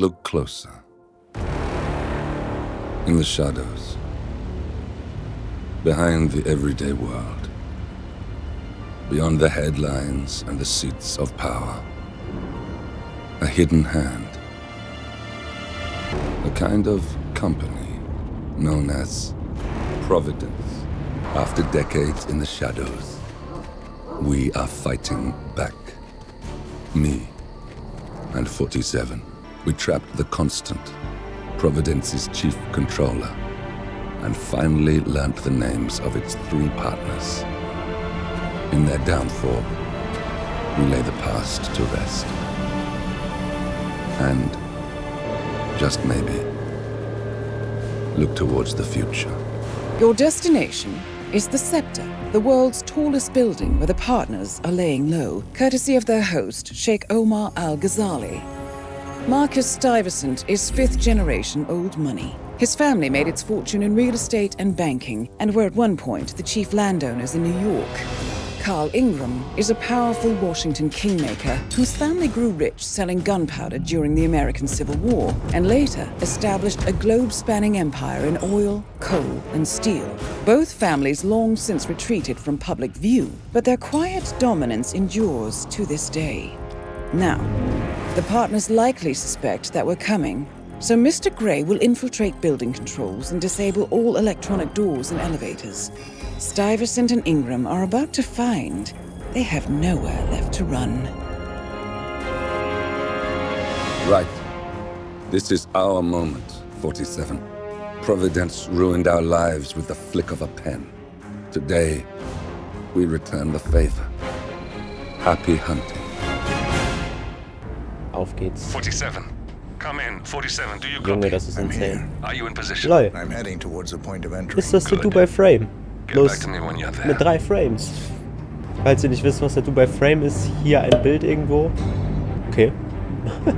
Look closer. In the shadows. Behind the everyday world. Beyond the headlines and the seats of power. A hidden hand. A kind of company known as Providence. After decades in the shadows, we are fighting back. Me and 47. We trapped the Constant, Providence's chief controller, and finally learnt the names of its three partners. In their downfall, we lay the past to rest. And, just maybe, look towards the future. Your destination is the Scepter, the world's tallest building where the partners are laying low, courtesy of their host, Sheikh Omar Al Ghazali. Marcus Stuyvesant is fifth generation old money. His family made its fortune in real estate and banking, and were at one point the chief landowners in New York. Carl Ingram is a powerful Washington kingmaker whose family grew rich selling gunpowder during the American Civil War and later established a globe-spanning empire in oil, coal, and steel. Both families long since retreated from public view, but their quiet dominance endures to this day. Now, the partners likely suspect that we're coming, so Mr. Gray will infiltrate building controls and disable all electronic doors and elevators. Stuyvesant and Ingram are about to find they have nowhere left to run. Right. This is our moment, 47. Providence ruined our lives with the flick of a pen. Today, we return the favor. Happy hunting. Auf geht's. 47. Come in. 47, do you Junge, das ist insane. Are you in position? Lol. I'm heading towards the point of entry. Ist das der. Dubai Frame? Bloß mit drei Frames. Falls ihr nicht wisst, was der Dubai Frame ist, hier ein Bild irgendwo. Okay.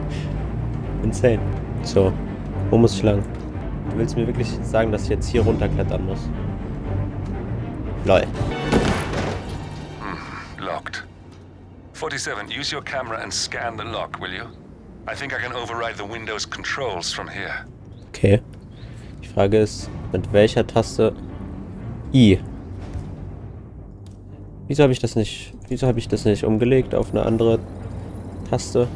Insane. So, wo muss ich lang? Du willst mir wirklich sagen, dass ich jetzt hier runterklettern muss? Lol. 47, use your camera and scan the lock, will you? I think I can override the Windows controls from here. Okay. Die Frage ist, mit welcher Taste... I. Wieso habe ich das nicht... Wieso habe ich das nicht umgelegt auf eine andere Taste?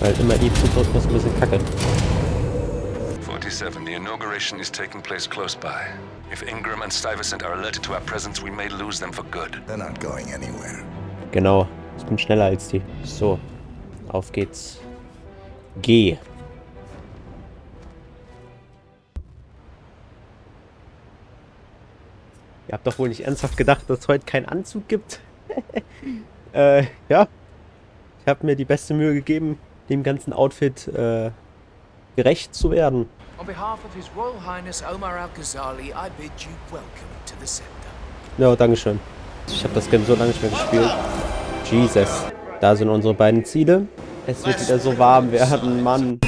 Weil immer I zu drücken ist ein bisschen kacke. 47, the inauguration is taking place close by. If Ingram and Stuyvesant are alerted to our presence, we may lose them for good. They're not going anywhere. Genau. Ich bin schneller als die. So. Auf geht's. G. Ihr habt doch wohl nicht ernsthaft gedacht, dass es heute keinen Anzug gibt? äh, ja. Ich habe mir die beste Mühe gegeben, dem ganzen Outfit äh, gerecht zu werden. On behalf of His Royal Highness Omar Al Ghazali, I bid you welcome to the Scepter. Ja, Dankeschön. Ich habe das Game so lange nicht mehr gespielt. Jesus. Da sind unsere beiden Ziele. Es wird wieder so warm werden, Mann.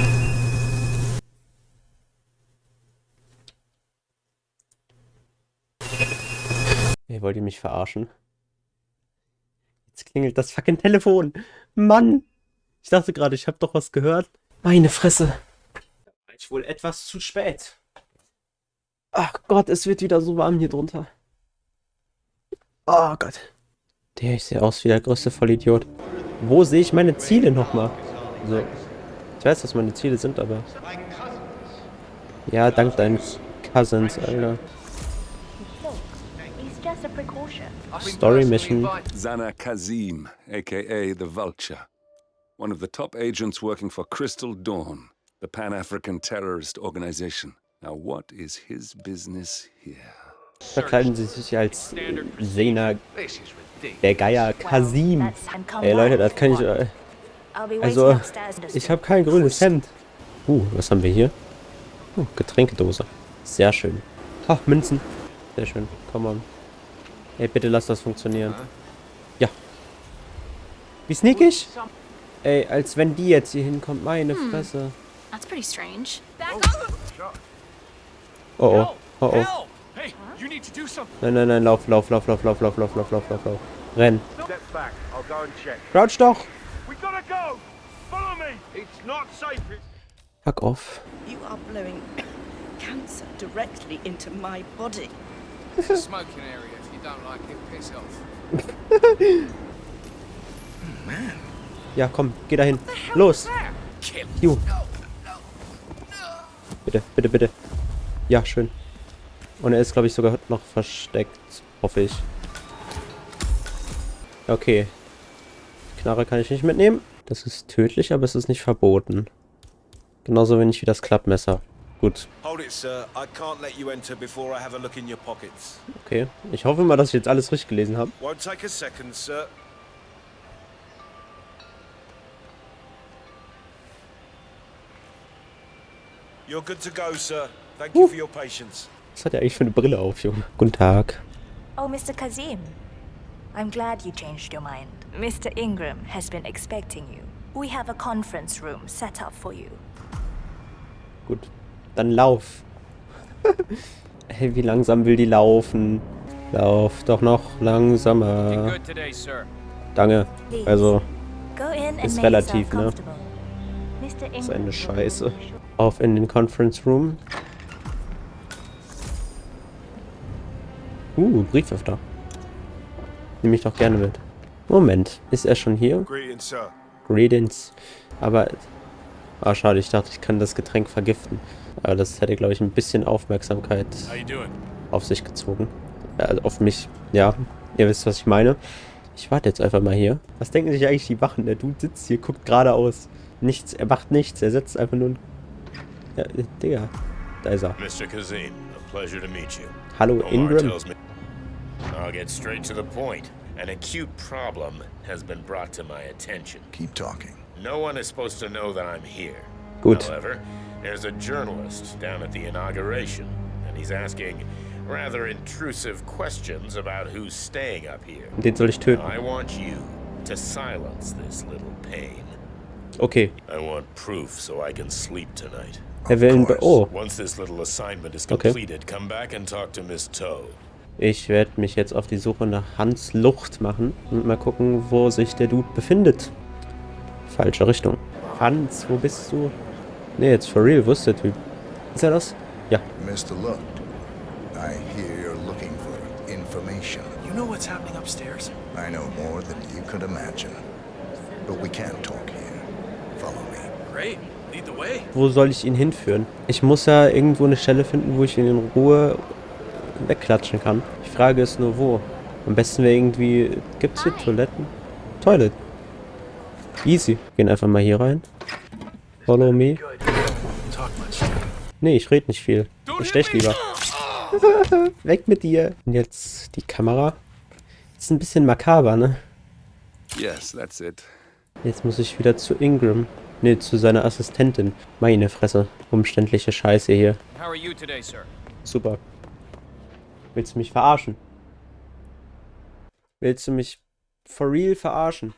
Ihr wollt ihr mich verarschen? Jetzt klingelt das fucking Telefon. Mann. Ich dachte gerade, ich habe doch was gehört. Meine Fresse. Ich wohl etwas zu spät. Ach Gott, es wird wieder so warm hier drunter. Oh Gott. Der, ich sehe aus wie der größte Vollidiot. Wo sehe ich meine Ziele nochmal? So. Ich weiß, was meine Ziele sind, aber... Ja, dank deinen Cousins, Alter. Story mission. Zana Kazim, aka the Vulture. One of the top agents working for Crystal Dawn, the Pan African terrorist organization. Now, what is his business here? Verkleiden sie sich als Sena, der Geier Kasim. Ey Leute, das kann ich... Äh, also, ich habe kein grünes Hemd. Uh, was haben wir hier? Uh, Getränkedose. Sehr schön. Ha, Münzen. Sehr schön. Komm on. Ey, bitte lass das funktionieren. Ja. Wie sneakig? Ey, als wenn die jetzt hier hinkommt. Meine Fresse. That's pretty strange. Oh oh. Oh oh. Hey, you need to do something. Nein, nein, nein. Lauf, lauf, lauf, lauf, lauf, lauf, lauf, lauf, lauf, lauf, lauf. Renn. Step back. I'll go and check. Crouch doch. We gotta go. Follow me. It's not safe. Fuck off. You are blowing cancer directly into my body. It's a smoking area. If you don't like it, piss off. Ja, komm, geh dahin. Los. Kill. Bitte, bitte, bitte. Ja, schön. Und er ist, glaube ich, sogar noch versteckt. Hoffe ich. Okay. Knarre kann ich nicht mitnehmen. Das ist tödlich, aber es ist nicht verboten. Genauso wenig wie das Klappmesser. Gut, okay. Ich hoffe mal, dass ich jetzt alles richtig gelesen habe. Won't take a second, sir. You're good to go, sir. Thank you for your patience. Was hat er eigentlich für eine Brille auf, Junge? Guten Tag. Oh, Mr. Kazim. I'm glad you changed your mind. Mr. Ingram has been expecting you. We have a conference room set up for you. Gut. Dann lauf. hey, wie langsam will die laufen? Lauf doch noch You're langsamer. good today, sir. Danke. Also, Ist relativ, ne? ist eine Scheiße. Auf in den Conference Room. Uh, Brieföffner. Nehme ich doch gerne mit. Moment, ist er schon hier? Greetings, sir. Greetings. Aber... Ah, schade, ich dachte, ich kann das Getränk vergiften. Aber das hätte, glaube ich, ein bisschen Aufmerksamkeit auf sich gezogen. Also auf mich. Ja, ihr wisst, was ich meine. Ich warte jetzt einfach mal hier. Was denken sich eigentlich die Wachen? Der Dude sitzt hier, guckt geradeaus. Nichts, er macht nichts. Er setzt einfach nur... ein- Ja, Digga. Da ist er. Mr. Kazim, a pleasure to meet you. Hallo, Omar Ingram. tells me. I'll get straight to the point. An acute problem has been brought to my attention. Keep talking. No one is supposed to know that I'm here. Good. However, there's a journalist down at the inauguration, and he's asking rather intrusive questions about who's staying up here. Den soll ich töten. I want you to silence this little pain. Okay. I want proof so I can sleep tonight. Er will ihn... be- Oh. Okay. Ich werde mich jetzt auf die Suche nach Hans Lucht machen und mal gucken, wo sich der Dude befindet. Falsche Richtung. Hans, wo bist du? Ne, jetzt for real, wo ist der Typ? Ist er das? Ja. Mr. Lucht, I hear you're looking for information. You know what's happening upstairs? I know more than you could imagine. But we can't talk here. Follow me. Great. Wo soll ich ihn hinführen? Ich muss ja irgendwo eine Stelle finden, wo ich ihn in Ruhe wegklatschen kann. Die Frage ist nur, wo. Am besten wäre irgendwie... Gibt's hier Toiletten? Toilet. Easy. Gehen einfach mal hier rein. Follow me. Nee, ich rede nicht viel. Ich stech lieber. Weg mit dir. Und jetzt die Kamera. Ist ein bisschen makaber, ne? Yes, that's it. Jetzt muss ich wieder zu Ingram. Ne, zu seiner Assistentin. Meine Fresse. Umständliche Scheiße hier. How are you today, sir? Super. Willst du mich verarschen? Willst du mich for real verarschen?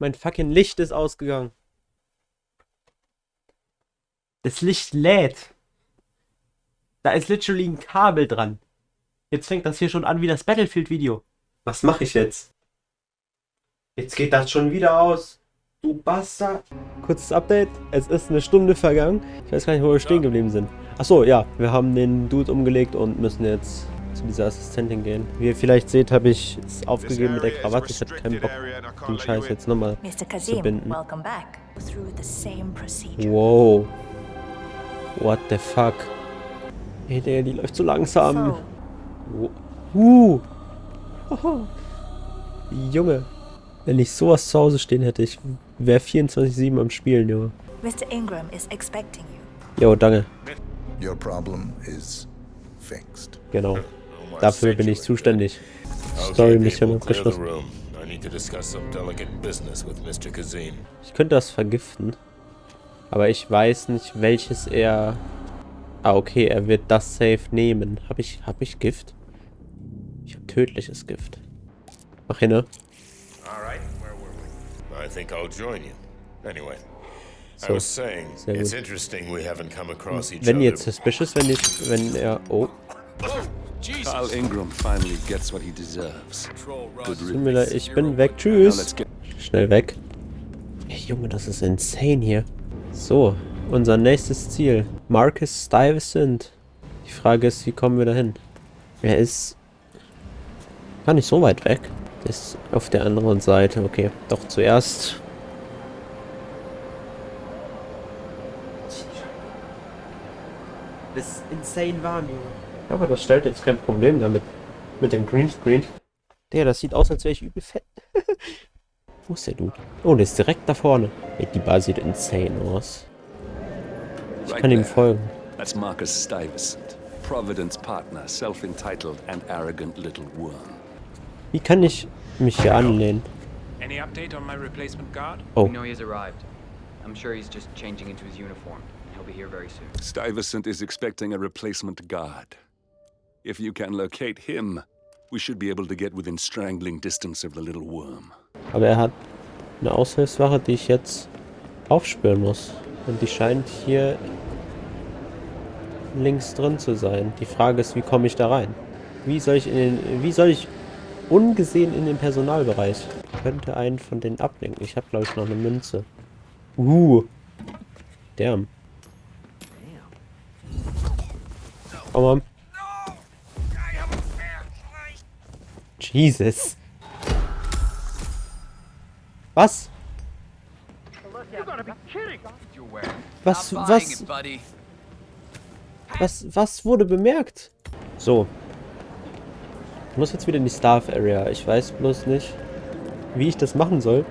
Mein fucking Licht ist ausgegangen. Das Licht lädt. Da ist literally ein Kabel dran. Jetzt fängt das hier schon an wie das Battlefield-Video. Was mache ich jetzt? Jetzt geht das schon wieder aus. Du Bastard. Kurzes Update. Es ist eine Stunde vergangen. Ich weiß gar nicht, wo wir stehen geblieben sind. Achso, ja. Wir haben den Dude umgelegt und müssen jetzt zu dieser Assistentin gehen. Wie ihr vielleicht seht, habe ich es aufgegeben mit der Krawatte. Ich hatte keinen Bock, den Scheiß jetzt nochmal Mr. zu Kazim, binden. Wow. What the fuck? Ey, der, die läuft so langsam. Uh. Junge. Wenn ich sowas zu Hause stehen hätte, ich wäre 24-7 am Spielen, Junge. Mr. Ingram is expecting you. Jo, danke. Your problem is fixed. Genau. Omar Dafür bin ich zuständig. Okay, Story-Mission abgeschlossen. room. I need to discuss some delicate business with Mr. Kazim. Ich könnte das vergiften. Aber ich weiß nicht, welches er... Ah, okay, er wird das safe nehmen. Hab ich, hab ich Gift? Ich hab tödliches Gift. Mach hin, ne? All I think I'll join you. Anyway, I So, was saying, sehr it's gut. interesting we haven't come across each Wenn other. jetzt suspicious, wenn ich, wenn er... Oh, Jesus. Carl Ingram finally gets what he deserves. Riddance. ich bin weg. Tschüss. Schnell weg. Ey, Junge, das ist insane hier. So, unser nächstes Ziel. Marcus Stuyvesant. Die Frage ist, wie kommen wir dahin? Er ist gar nicht so weit weg. Ist auf der anderen Seite. Okay, doch zuerst Das ist insane warm, Junge. Aber das stellt jetzt kein Problem damit. Mit dem Greenscreen. Der, das sieht aus, als wäre ich übel fett. Wo ist der Dude? Oh, der ist direkt da vorne. Ey, die Bar sieht insane aus. Ich kann ihm folgen. That's Marcus Stuyvesant, Providence partner, self-entitled and arrogant little worm. Wie kann ich mich hier anlehnen? Any update on my replacement guard? Oh. We know he has arrived. I'm sure he's just changing into his uniform. He'll be here very soon. Stuyvesant is expecting a replacement guard. If you can locate him, we should be able to get within strangling distance of the little worm. Aber er hat eine Aushilfswache, die ich jetzt aufspüren muss. Und die scheint hier links drin zu sein. Die Frage ist, wie komme ich da rein? Wie soll ich in den, wie soll ich ungesehen in den Personalbereich? Ich könnte einen von denen ablenken. Ich habe glaube ich noch eine Münze. Uh. Damn. Komm mal. Jesus. Was? Was, was, was, was wurde bemerkt? So. Ich muss jetzt wieder in die Staff Area. Ich weiß bloß nicht, wie ich das machen soll,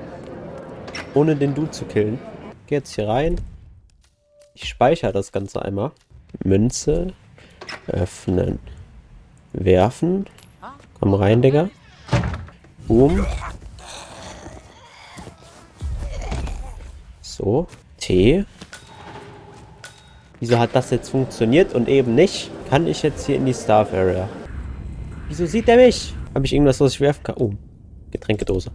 ohne den Dude zu killen. Gehe jetzt hier rein. Ich speichere das Ganze einmal. Münze. Öffnen. Werfen. Komm rein, Digga. Boom. So. T. Wieso hat das jetzt funktioniert und eben nicht? Kann ich jetzt hier in die Staff Area? Wieso sieht er mich? Habe ich irgendwas, was ich werfen kann? Oh. Getränkedose.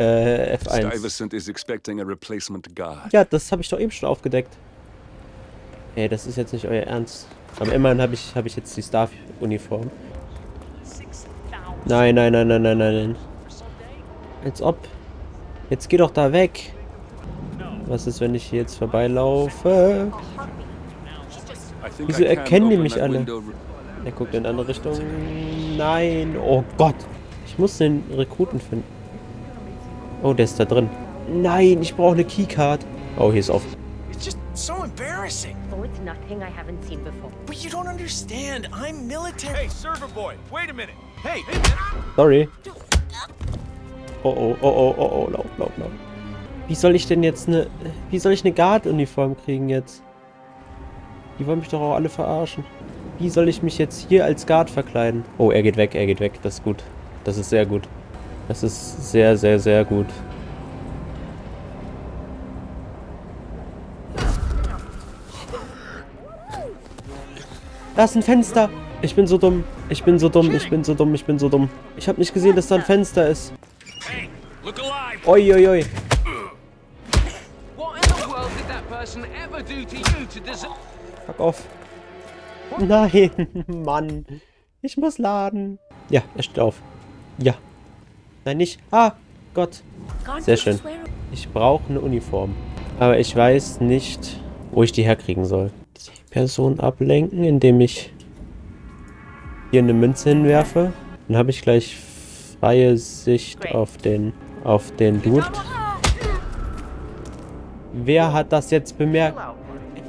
Äh, F1. Stuyvesant is expecting a replacement guard. Ja, das habe ich doch eben schon aufgedeckt. Ey, das ist jetzt nicht euer Ernst. Aber immerhin habe ich, hab ich jetzt die Staff-Uniform. Nein, nein, nein, nein, nein, nein. Als ob. Jetzt geh doch da weg. Was ist, wenn ich hier jetzt vorbeilaufe? Wieso erkennen die mich alle? Er guckt in eine andere Richtung. Nein. Oh Gott. Ich muss den Rekruten finden. Oh, der ist da drin. Nein, ich brauche eine Keycard. Oh, hier ist offen. It's just so embarrassing. Oh, it's nothing I haven't seen before. But you don't understand. I'm military. Hey, server boy, wait a minute. Hey, Sorry. Oh, oh, oh, oh, oh, oh, lauf, lauf, lauf. Wie soll ich denn jetzt eine... Wie soll ich eine Guard-Uniform kriegen jetzt? Die wollen mich doch auch alle verarschen. Wie soll ich mich jetzt hier als Guard verkleiden? Oh, er geht weg, er geht weg. Das ist gut. Das ist sehr gut. Das ist sehr, sehr, sehr gut. Da ist ein Fenster. Ich bin so dumm. Ich bin so dumm. Ich bin so dumm. Ich bin so dumm. Ich habe nicht gesehen, dass da ein Fenster ist. Look alive! Oi, oi, oi. Fuck off. Nein, Mann. Ich muss laden. Ja, er steht auf. Ja. Nein, nicht. Ah, Gott. Sehr schön. Ich brauche eine Uniform. Aber ich weiß nicht, wo ich die herkriegen soll. Die Person ablenken, indem ich hier eine Münze hinwerfe. Dann habe ich gleich freie Sicht auf den, auf den Dude. Wer hat das jetzt bemerkt?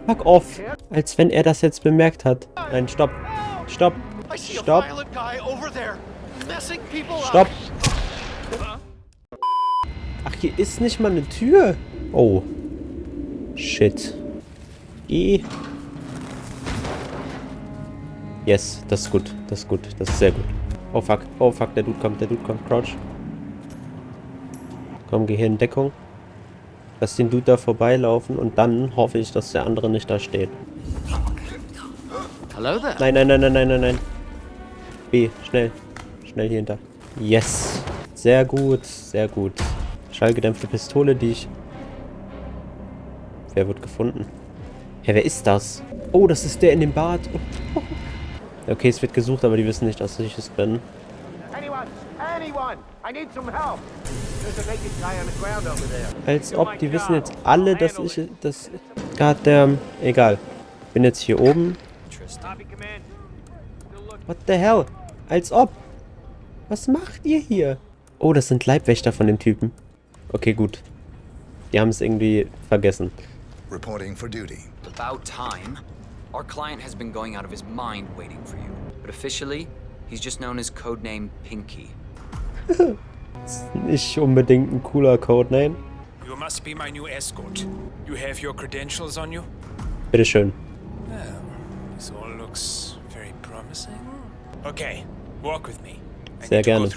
Fuck off. Als wenn er das jetzt bemerkt hat. Nein, stopp. Stopp. Stopp. Stopp. Ach, hier ist nicht mal eine Tür. Oh. Shit. Geh. Yes, das ist gut. Das ist gut. Das ist sehr gut. Oh fuck. Oh fuck, der Dude kommt. Der Dude kommt. Crouch. Komm, geh hier in Deckung. Lass den Dude da vorbeilaufen und dann hoffe ich, dass der andere nicht da steht. Hello there. Nein, nein, nein, nein, nein, nein, nein. B, schnell. Schnell hier hinter. Yes. Sehr gut, sehr gut. Schallgedämpfte Pistole, die ich... Wer wird gefunden? Hä, wer ist das? Oh, das ist der in dem Bad. Oh. Okay, es wird gesucht, aber die wissen nicht, dass ich es bin. anyone! I need some help! There's a naked guy on the ground over there. Als ob, die wissen jetzt alle, dass ich... Das... Goddamn. Egal. Bin jetzt hier oben. What the hell? Als ob. Was macht ihr hier? Oh, das sind Leibwächter von dem Typen. Okay, gut. Die haben es irgendwie vergessen. Reporting for duty. About time. Our client has been going out of his mind waiting for you. But officially, he's just known as codename Pinky. Nicht unbedingt ein cooler Codename. You must be my new escort. You have your credentials on you? Bitteschön. Well, this all looks very promising. Okay, walk with me. I Sehr gerne.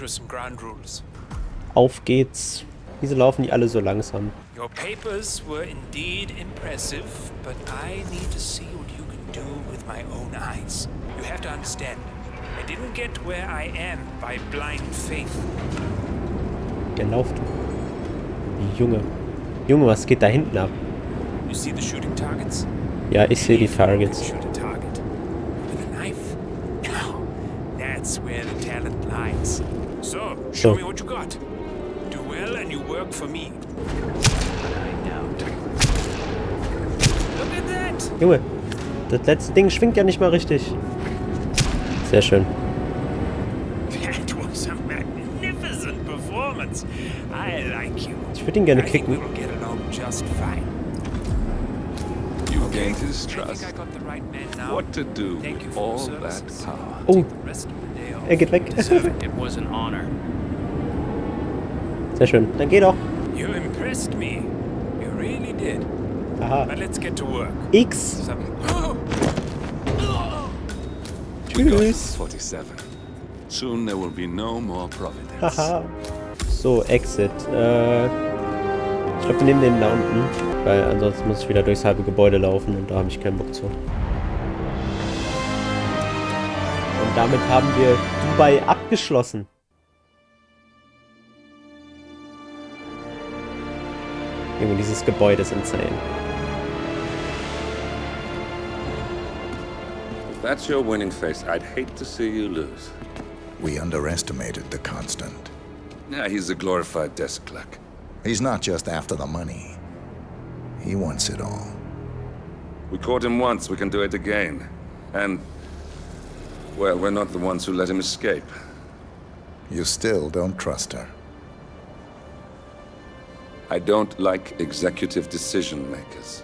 Auf geht's. Wieso laufen die alle so langsam? Your papers were indeed impressive, but I need to see what you can do with my own eyes. You have to understand, I didn't get where I am by blind faith. Der lauft. Junge. Junge, was geht da hinten ab? You see the shooting targets? Ja, ich sehe die Targets. Shoot a target. With a knife? Now, that's where the talent lies. So, show me what you got. Do well and you work for me. Junge, das letzte Ding schwingt ja nicht mal richtig. Sehr schön. That was a magnificent performance. I like you. Ich würde ihn gerne kicken. we'll get along just fine. You gained his I trust. think I got the right man now. What to do Thank you with for all your that services. power? Oh, The rest of the day off. er geht weg. It was an honor. Sehr schön. Dann geh doch. You impressed me. You really did. Aha. But let's get to work. X. Tschüss. 47. Soon there will be no more Providence. Haha. So, Exit. Äh, ich glaube, wir nehmen den da unten. Weil ansonsten muss ich wieder durchs halbe Gebäude laufen und da habe ich keinen Bock zu. Und damit haben wir Dubai abgeschlossen. Junge, dieses Gebäude ist insane. That's your winning face, I'd hate to see you lose. We underestimated the Constant. Yeah, he's a glorified desk clerk. He's not just after the money. He wants it all. We caught him once, we can do it again. And, well, we're not the ones who let him escape. You still don't trust her. I don't like executive decision makers.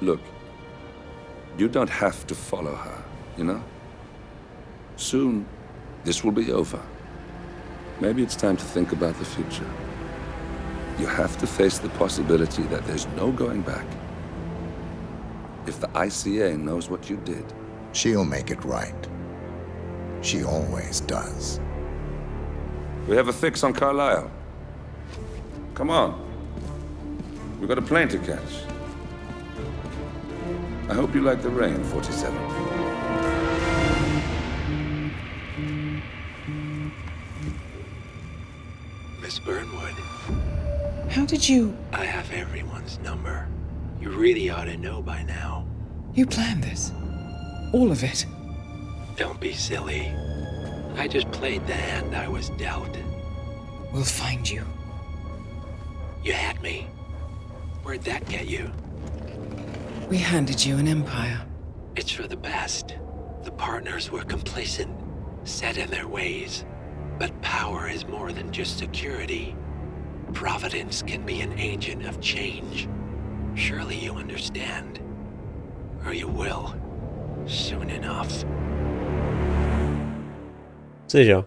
Look, you don't have to follow her, you know? Soon, this will be over. Maybe it's time to think about the future. You have to face the possibility that there's no going back. If the ICA knows what you did, She'll make it right. She always does. we have a fix on Carlisle. Come on. We've got a plane to catch. I hope you like the rain, 47. Miss Burnwood, How did you... I have everyone's number. You really ought to know by now. You planned this? All of it? Don't be silly. I just played the hand I was dealt. We'll find you. You had me. Where'd that get you? We handed you an empire. It's for the best. The partners were complacent, set in their ways. But power is more than just security. Providence can be an agent of change. Surely you understand. Or you will. Soon enough. Sicher.